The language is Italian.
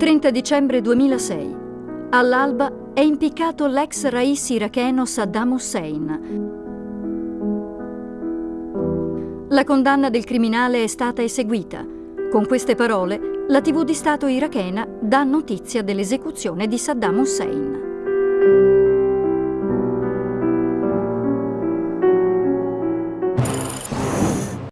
30 dicembre 2006. All'alba è impiccato l'ex rais iracheno Saddam Hussein. La condanna del criminale è stata eseguita. Con queste parole, la TV di Stato irachena dà notizia dell'esecuzione di Saddam Hussein.